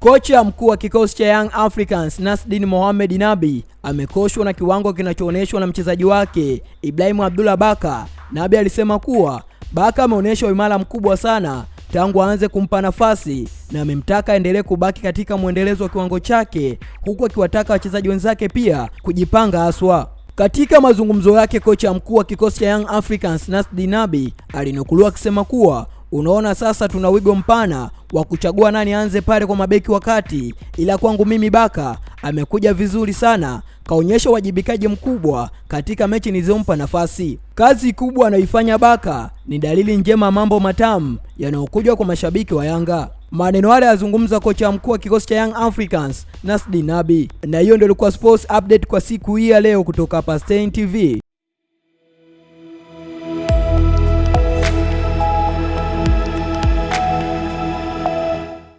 Kocha mkuu wa kikosi cha Young Africans Nasdin Mohamed Nabi amekoshwa na kiwango kinachoonyeshwa na mchezaji wake Ibrahim Abdullah Baka. Nabi alisema kuwa Baka ameonyesha uimara mkubwa sana tangu aanze kumpa nafasi na amemtaka aendelee kubaki katika mwendelezo wa kiwango chake, huku akiwataka wachezaji wenzake pia kujipanga haswa. Katika mazungumzo yake, kocha mkuu wa kikosi cha Young Africans nasdin Nabi alinukuliwa akisema kuwa Unaona, sasa tuna wigo mpana wa kuchagua nani anze pale kwa mabeki wakati, ila kwangu mimi Baka amekuja vizuri sana, kaonyesha uwajibikaji mkubwa katika mechi nilizompa nafasi. Kazi kubwa anayoifanya Baka ni dalili njema, mambo matamu yanayokuja kwa mashabiki wa Yanga. Maneno haya yazungumza kocha mkuu wa kikosi cha Young Africans Nasdi Nabi, na hiyo ndio ilikuwa sports update kwa siku hii ya leo kutoka hapa Stein TV.